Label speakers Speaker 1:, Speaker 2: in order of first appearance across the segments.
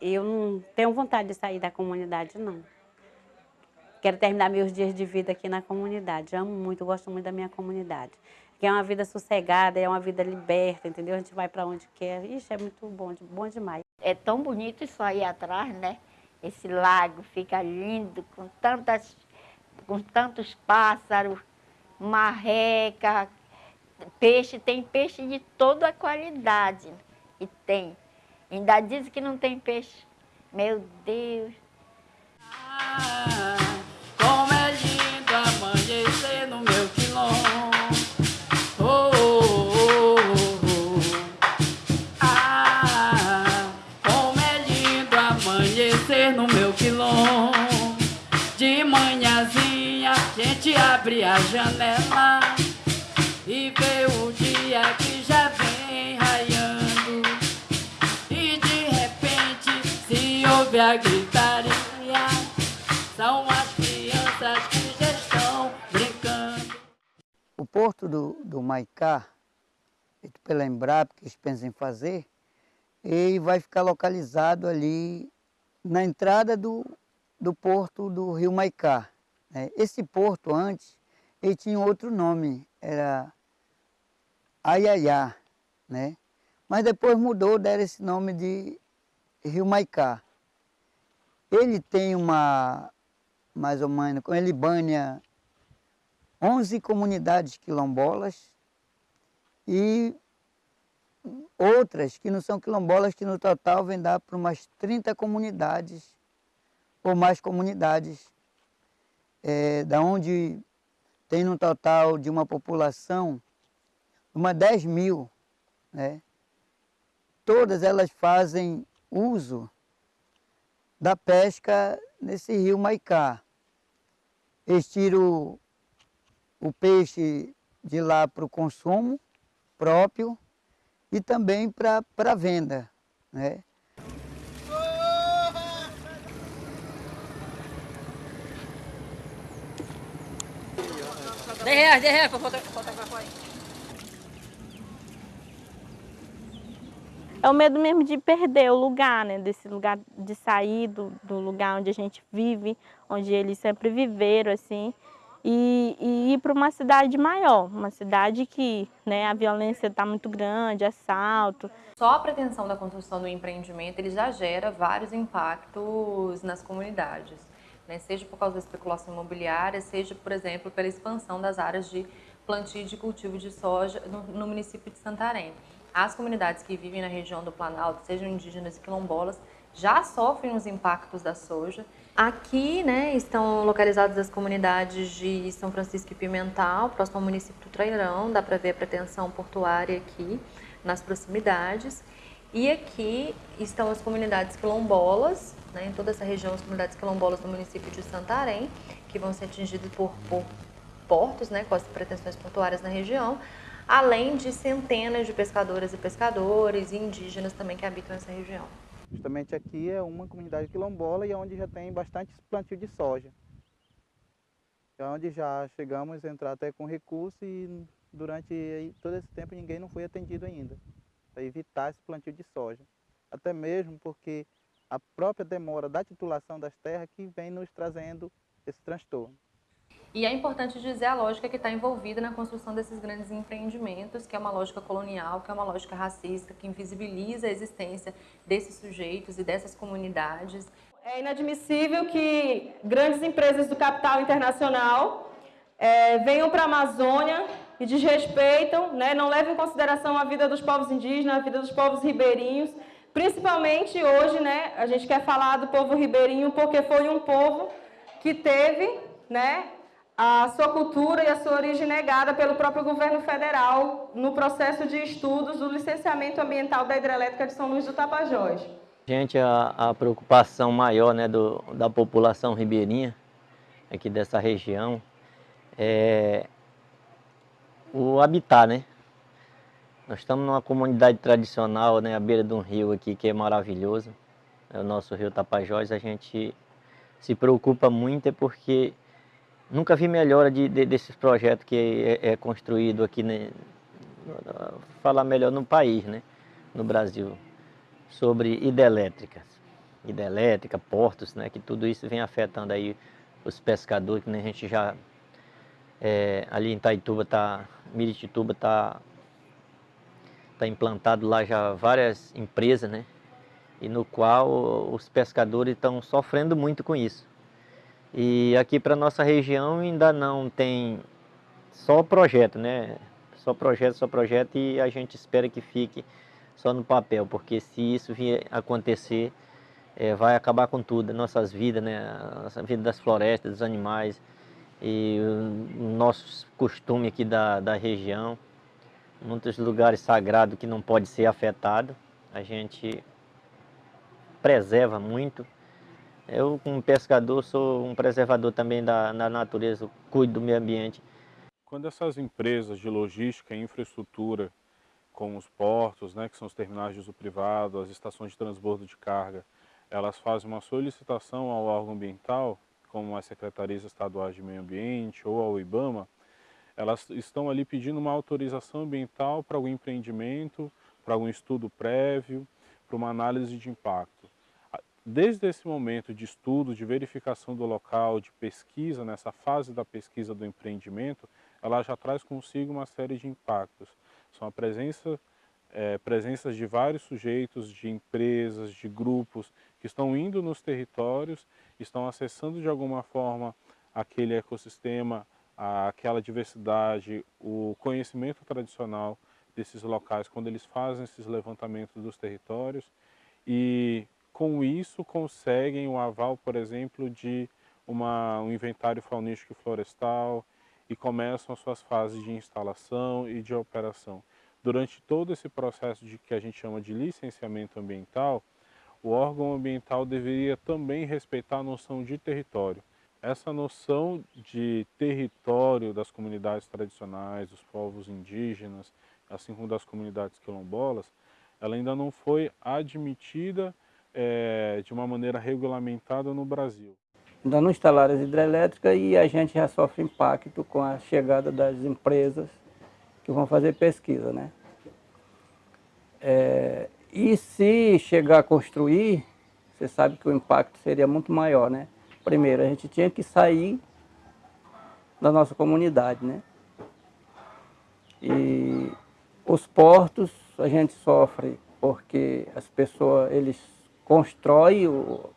Speaker 1: eu não tenho vontade de sair da comunidade, não. Quero terminar meus dias de vida aqui na comunidade. Amo muito, gosto muito da minha comunidade. Que é uma vida sossegada, é uma vida liberta, entendeu? A gente vai para onde quer. Ixi, é muito bom, bom demais.
Speaker 2: É tão bonito isso aí atrás, né? Esse lago fica lindo, com, tantas, com tantos pássaros, marreca, peixe, tem peixe de toda a qualidade. E tem. Ainda dizem que não tem peixe. Meu Deus.
Speaker 3: Ah, como é lindo amanhecer no meu quilombo. Oh, oh, oh. Ah, como é lindo amanhecer no meu quilombo. De manhãzinha, a gente abre a janela e vê
Speaker 4: o porto do, do Maicá, feito pela Embrapa, que eles pensam em fazer, ele vai ficar localizado ali na entrada do, do porto do rio Maicá. né? Esse porto antes, ele tinha outro nome, era Aiaiá, né? Mas depois mudou, deram esse nome de Rio Maicá. Ele tem uma, mais ou menos, ele banha 11 comunidades quilombolas e outras que não são quilombolas, que no total vem dar para umas 30 comunidades ou mais comunidades, é, da onde tem um total de uma população, uma 10 mil, né? Todas elas fazem uso da pesca nesse rio Maicá. Eles tiram o peixe de lá para o consumo próprio e também para a venda. Né?
Speaker 5: Dez reais, dez reais para fotografar aí.
Speaker 6: É o medo mesmo de perder o lugar, né? Desse lugar, de sair do, do lugar onde a gente vive, onde eles sempre viveram, assim, e, e ir para uma cidade maior, uma cidade que né, a violência está muito grande, assalto.
Speaker 7: Só a pretensão da construção do empreendimento ele já gera vários impactos nas comunidades, né? seja por causa da especulação imobiliária, seja, por exemplo, pela expansão das áreas de plantio e de cultivo de soja no, no município de Santarém. As comunidades que vivem na região do Planalto, sejam indígenas e quilombolas, já sofrem os impactos da soja. Aqui né, estão localizadas as comunidades de São Francisco e Pimental, próximo ao município do Trairão, dá para ver a pretensão portuária aqui nas proximidades. E aqui estão as comunidades quilombolas, né, em toda essa região, as comunidades quilombolas do município de Santarém, que vão ser atingidas por, por portos, né, com as pretensões portuárias na região, além de centenas de pescadoras e pescadores e indígenas também que habitam essa região.
Speaker 8: Justamente aqui é uma comunidade quilombola e é onde já tem bastante plantio de soja. É onde já chegamos a entrar até com recurso e durante todo esse tempo ninguém não foi atendido ainda, para evitar esse plantio de soja. Até mesmo porque a própria demora da titulação das terras que vem nos trazendo esse transtorno.
Speaker 7: E é importante dizer a lógica que está envolvida na construção desses grandes empreendimentos, que é uma lógica colonial, que é uma lógica racista, que invisibiliza a existência desses sujeitos e dessas comunidades.
Speaker 9: É inadmissível que grandes empresas do capital internacional é, venham para a Amazônia e desrespeitam, né, não levam em consideração a vida dos povos indígenas, a vida dos povos ribeirinhos, principalmente hoje, né, a gente quer falar do povo ribeirinho porque foi um povo que teve, né, a sua cultura e a sua origem negada pelo próprio governo federal no processo de estudos do licenciamento ambiental da hidrelétrica de São Luís do Tapajós.
Speaker 10: Gente, a, a preocupação maior né, do, da população ribeirinha aqui dessa região é o habitat, né? Nós estamos numa comunidade tradicional, né, à beira de um rio aqui que é maravilhoso, é o nosso rio Tapajós, a gente se preocupa muito é porque Nunca vi melhora de, de, desses projetos que é, é construído aqui, né, falar melhor no país, né, no Brasil, sobre hidrelétricas. hidrelétrica, portos, né? Que tudo isso vem afetando aí os pescadores, que a gente já é, ali em Taituba tá, Miritituba tá tá implantado lá já várias empresas, né? E no qual os pescadores estão sofrendo muito com isso. E aqui para nossa região ainda não tem só projeto, né? Só projeto, só projeto e a gente espera que fique só no papel, porque se isso vier acontecer, é, vai acabar com tudo, nossas vidas, né? A vida das florestas, dos animais e o nosso costume aqui da, da região. Muitos lugares sagrados que não pode ser afetado. A gente preserva muito. Eu, como pescador, sou um preservador também da, da natureza, cuido do meio ambiente.
Speaker 11: Quando essas empresas de logística e infraestrutura, como os portos, né, que são os terminais de uso privado, as estações de transbordo de carga, elas fazem uma solicitação ao órgão ambiental, como as secretarias estaduais de meio ambiente ou ao IBAMA, elas estão ali pedindo uma autorização ambiental para algum empreendimento, para algum estudo prévio, para uma análise de impacto. Desde esse momento de estudo, de verificação do local, de pesquisa, nessa fase da pesquisa do empreendimento, ela já traz consigo uma série de impactos. São a presença é, presenças de vários sujeitos, de empresas, de grupos que estão indo nos territórios, estão acessando de alguma forma aquele ecossistema, aquela diversidade, o conhecimento tradicional desses locais quando eles fazem esses levantamentos dos territórios e com isso conseguem o aval, por exemplo, de uma, um inventário faunístico e florestal e começam as suas fases de instalação e de operação durante todo esse processo de que a gente chama de licenciamento ambiental, o órgão ambiental deveria também respeitar a noção de território. Essa noção de território das comunidades tradicionais, dos povos indígenas, assim como das comunidades quilombolas, ela ainda não foi admitida é, de uma maneira regulamentada no Brasil.
Speaker 4: Ainda não instalaram as hidrelétricas e a gente já sofre impacto com a chegada das empresas que vão fazer pesquisa, né? É, e se chegar a construir, você sabe que o impacto seria muito maior, né? Primeiro, a gente tinha que sair da nossa comunidade, né? E os portos a gente sofre porque as pessoas, eles constroem o,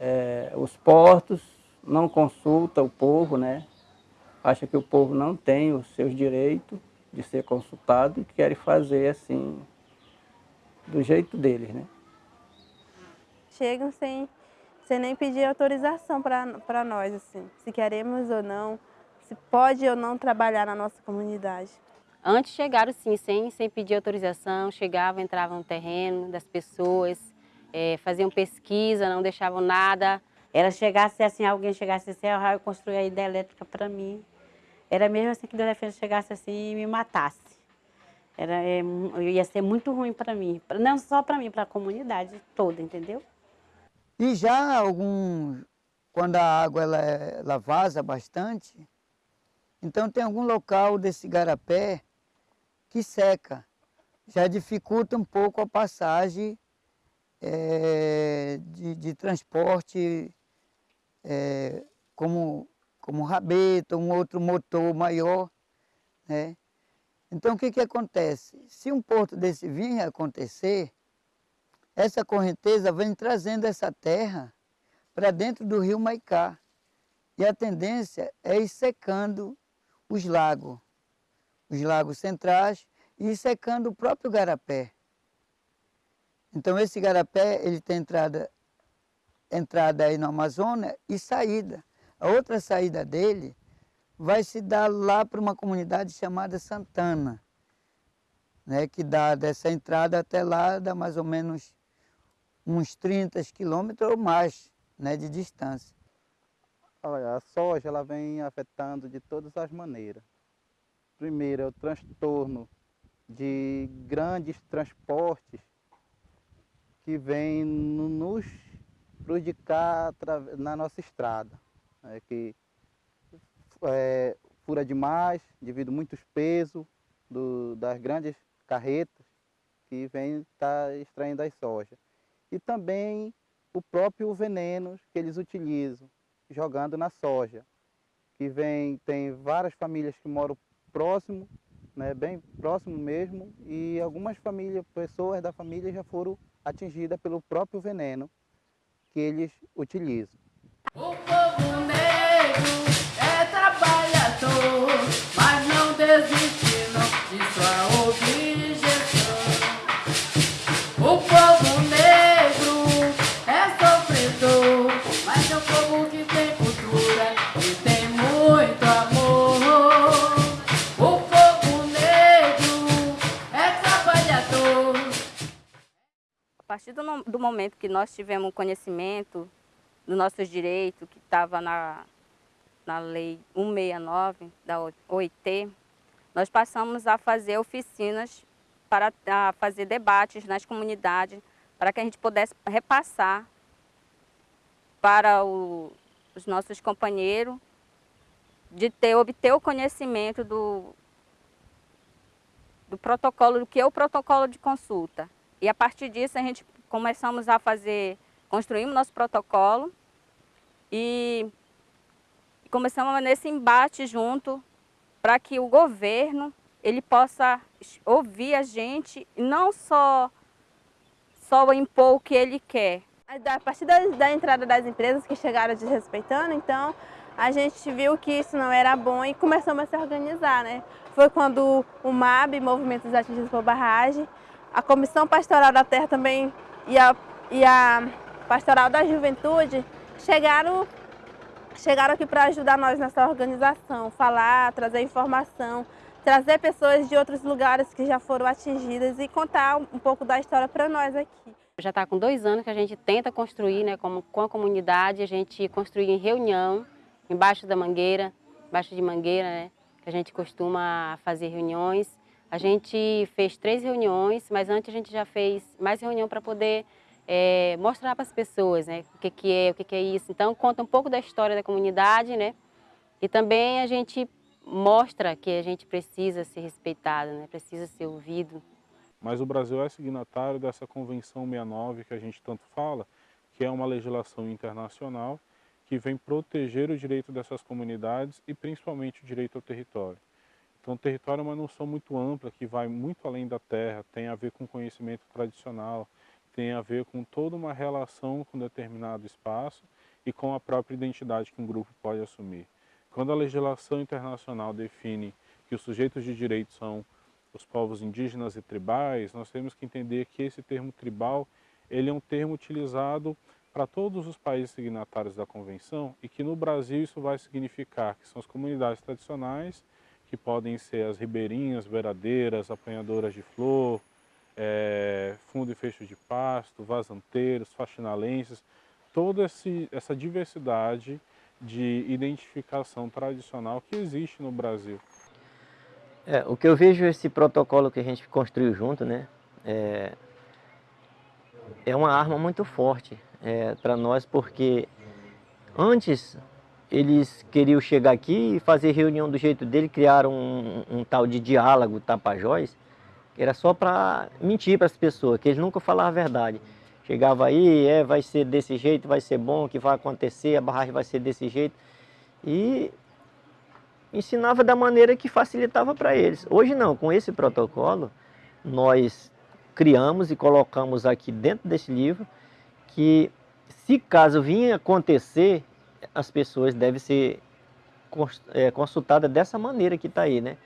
Speaker 4: é, os portos, não consulta o povo, né? Acha que o povo não tem os seus direitos de ser consultado e querem fazer assim, do jeito deles, né?
Speaker 6: Chegam sem, sem nem pedir autorização para nós, assim, se queremos ou não, se pode ou não trabalhar na nossa comunidade.
Speaker 1: Antes chegaram sim, sem, sem pedir autorização, chegavam, entravam no terreno das pessoas, é, faziam pesquisa, não deixavam nada. Ela chegasse assim, alguém chegasse assim, ah, eu construí a ideia elétrica para mim. Era mesmo assim que Deus defesa chegasse assim e me matasse. Era, é, ia ser muito ruim para mim, não só para mim, para a comunidade toda, entendeu?
Speaker 4: E já algum, quando a água ela, ela vaza bastante, então tem algum local desse garapé que seca. Já dificulta um pouco a passagem é, de, de, transporte é, como como rabeta, um outro motor maior, né? Então o que que acontece? Se um porto desse vir a acontecer, essa correnteza vem trazendo essa terra para dentro do rio Maicá. E a tendência é ir secando os lagos, os lagos centrais, e ir secando o próprio garapé. Então esse garapé, ele tem entrada, entrada aí no Amazônia e saída. A outra saída dele vai se dar lá para uma comunidade chamada Santana, né, que dá dessa entrada até lá, dá mais ou menos uns 30 quilômetros ou mais né, de distância.
Speaker 8: Olha, a soja ela vem afetando de todas as maneiras. Primeiro é o transtorno de grandes transportes que vêm nos prejudicar na nossa estrada é, que é, fura demais devido a muitos pesos do, das grandes carretas que vêm estar tá extraindo as sojas. E também o próprio veneno que eles utilizam, jogando na soja. Que vem, tem várias famílias que moram próximo, né, bem próximo mesmo, e algumas famílias, pessoas da família já foram atingidas pelo próprio veneno que eles utilizam.
Speaker 3: O
Speaker 12: do, momento que nós tivemos conhecimento dos nossos direitos, que estava na, na Lei 169 da OIT, nós passamos a fazer oficinas para fazer debates nas comunidades, para que a gente pudesse repassar para o- os nossos companheiros de ter, obter o conhecimento do, do protocolo, do que é o protocolo de consulta. E a partir disso a gente começamos a fazer, construímos nosso protocolo e começamos nesse embate junto para que o governo ele possa ouvir a gente e não só só impor o que ele quer.
Speaker 13: A partir da, da entrada das empresas que chegaram desrespeitando, então a gente viu que isso não era bom e começamos a se organizar, né? Foi quando o MAB, Movimento dos Atingidos por Barragem, a Comissão Pastoral da Terra também e a, e a Pastoral da Juventude chegaram, chegaram aqui para ajudar nós nessa organização, falar, trazer informação, trazer pessoas de outros lugares que já foram atingidas e contar um pouco da história para nós aqui.
Speaker 14: Já está com dois anos que a gente tenta construir né, como, com a comunidade, a gente construir em reunião, embaixo da mangueira, embaixo de mangueira, né, que a gente costuma fazer reuniões. A gente fez três reuniões, mas antes a gente já fez mais reunião para poder é, mostrar para as pessoas né, o que, que é, o que, que é isso. Então, conta um pouco da história da comunidade, né? E também a gente mostra que a gente precisa ser respeitado, né? precisa ser ouvido.
Speaker 11: Mas o Brasil é signatário dessa Convenção 69 que a gente tanto fala, que é uma legislação internacional que vem proteger o direito dessas comunidades e principalmente o direito ao território. Então, o território é uma noção muito ampla que vai muito além da terra, tem a ver com conhecimento tradicional, tem a ver com toda uma relação com determinado espaço e com a própria identidade que um grupo pode assumir. Quando a legislação internacional define que os sujeitos de direito são os povos indígenas e tribais, nós temos que entender que esse termo tribal ele é um termo utilizado para todos os países signatários da convenção e que no Brasil isso vai significar que são as comunidades tradicionais, que podem ser as ribeirinhas, beiradeiras, apanhadoras de flor, é, fundo e fecho de pasto, vazanteiros, faxinalenses, toda esse, essa diversidade de identificação tradicional que existe no Brasil.
Speaker 10: É, o que eu vejo esse protocolo que a gente construiu junto, né, é, é uma arma muito forte é, para nós, porque antes eles queriam chegar aqui e fazer reunião do jeito dele, criaram um, um, tal de diálogo Tapajós, que era só para mentir para as pessoas, que eles nunca falavam a verdade. Chegava aí, é, vai ser desse jeito, vai ser bom, que vai acontecer, a barragem vai ser desse jeito. E ensinava da maneira que facilitava para eles. Hoje não, com esse protocolo, nós criamos e colocamos aqui dentro desse livro que se caso vinha acontecer, as pessoas devem ser é, consultadas dessa maneira que está aí, né?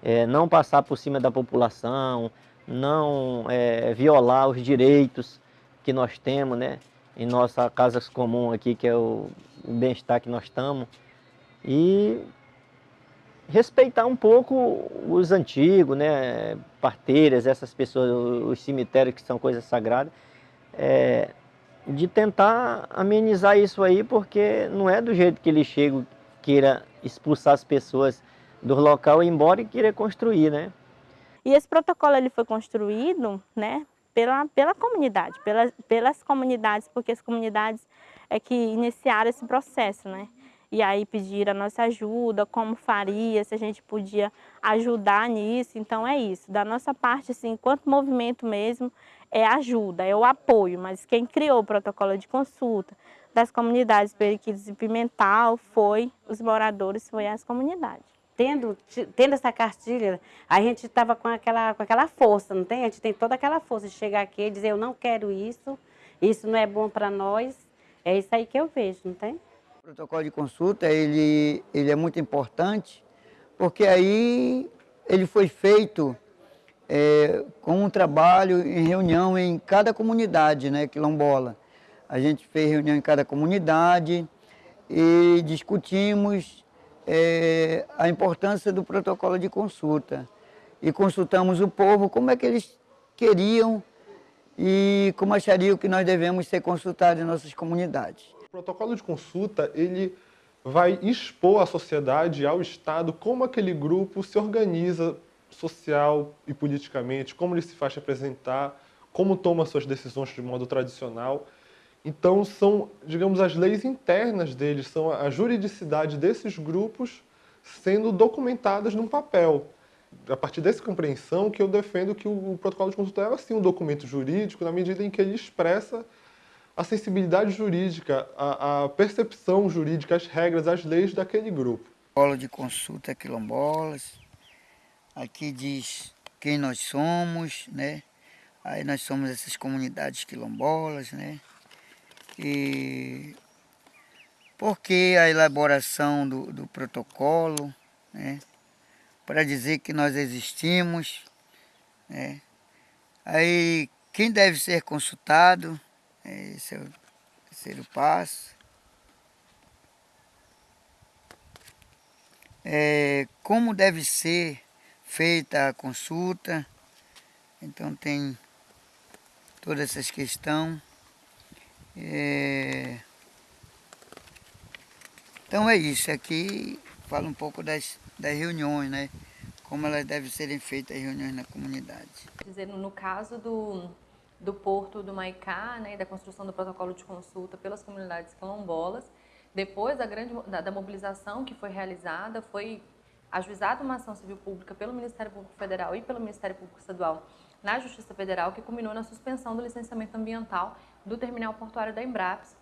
Speaker 10: É, não passar por cima da população, não é, violar os direitos que nós temos, né? Em nossa casa comum aqui, que é o, o bem-estar que nós estamos. E respeitar um pouco os antigos, né, parteiras, essas pessoas, os cemitérios que são coisas sagradas, é, de tentar amenizar isso aí, porque não é do jeito que ele chega, queira expulsar as pessoas do local e ir embora e querer construir, né?
Speaker 13: E esse protocolo ele foi construído, né, pela, pela comunidade, pela, pelas comunidades, porque as comunidades é que iniciaram esse processo, né?
Speaker 6: E aí pedir a nossa ajuda, como faria, se a gente podia ajudar nisso. Então é isso, da nossa parte, assim, enquanto movimento mesmo, é ajuda, é o apoio, mas quem criou o protocolo de consulta das comunidades Periquitos e Pimental foi os moradores, foi as comunidades.
Speaker 1: Tendo, tendo essa cartilha, a gente estava com aquela, com aquela força, não tem? A gente tem toda aquela força de chegar aqui e dizer, eu não quero isso, isso não é bom para nós. É isso aí que eu vejo, não tem?
Speaker 4: Protocolo de consulta, ele, ele é muito importante, porque aí ele foi feito é, com um trabalho em reunião em cada comunidade né, quilombola. A gente fez reunião em cada comunidade e discutimos é, a importância do protocolo de consulta. E consultamos o povo como é que eles queriam e como achariam que nós devemos ser consultados em nossas comunidades.
Speaker 15: O protocolo de consulta, ele vai expor à sociedade, ao Estado, como aquele grupo se organiza social e politicamente, como ele se faz representar, como toma suas decisões de modo tradicional. Então, são, digamos, as leis internas deles, são a juridicidade desses grupos sendo documentadas num papel. A partir dessa compreensão que eu defendo que o protocolo de consulta é, sim, um documento jurídico, na medida em que ele expressa a sensibilidade jurídica, a, a percepção jurídica, as regras, as leis daquele grupo.
Speaker 4: Protocolo de consulta quilombolas, aqui diz quem nós somos, né? Aí nós somos essas comunidades quilombolas, né? E por que a elaboração do, do protocolo, né? Para dizer que nós existimos, né? Aí quem deve ser consultado? Esse é o terceiro passo. É, como deve ser feita a consulta, então tem todas essas questões. É... Então é isso, aqui fala um pouco das, das reuniões, né? Como elas devem serem feitas as reuniões na comunidade.
Speaker 7: Dizendo, no caso do, do Porto do Maicá, né, da construção do protocolo de consulta pelas comunidades quilombolas, depois da, grande, da, da mobilização que foi realizada, foi ajuizada uma ação civil pública pelo Ministério Público Federal e pelo Ministério Público Estadual na Justiça Federal, que culminou na suspensão do licenciamento ambiental do terminal portuário da Embraps,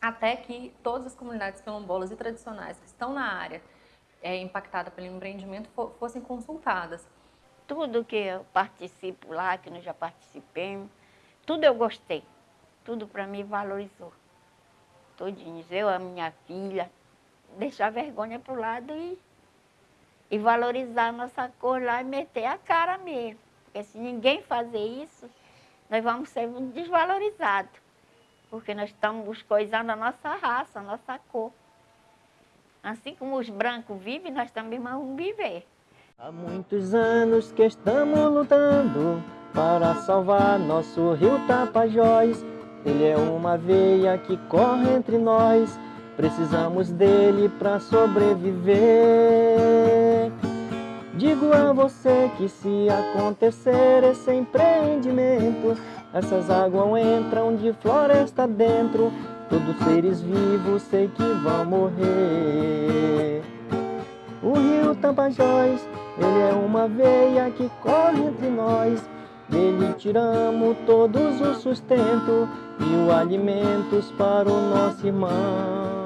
Speaker 7: até que todas as comunidades quilombolas e tradicionais que estão na área é, impactada pelo empreendimento fossem consultadas.
Speaker 2: Tudo que eu participo lá, que nós já participemos, tudo eu gostei. Tudo para mim valorizou. Todinho. Eu, a minha filha, deixar a vergonha para o lado e e valorizar a nossa cor lá e meter a cara mesmo. Porque se ninguém fazer isso, nós vamos ser desvalorizados. Porque nós estamos coisando a nossa raça, a nossa cor. Assim como os brancos vivem, nós também vamos viver.
Speaker 10: Há muitos anos que estamos lutando para salvar nosso rio Tapajós. Ele é uma veia que corre entre nós Precisamos dele para sobreviver. Digo a você que se acontecer esse empreendimento, essas águas entram de floresta dentro, todos seres vivos sei que vão morrer. O rio Tapajós, ele é uma veia que corre entre nós, dele tiramos todos o sustento e os alimentos para o nosso irmão.